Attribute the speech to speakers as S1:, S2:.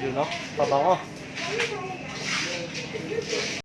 S1: 就ยู่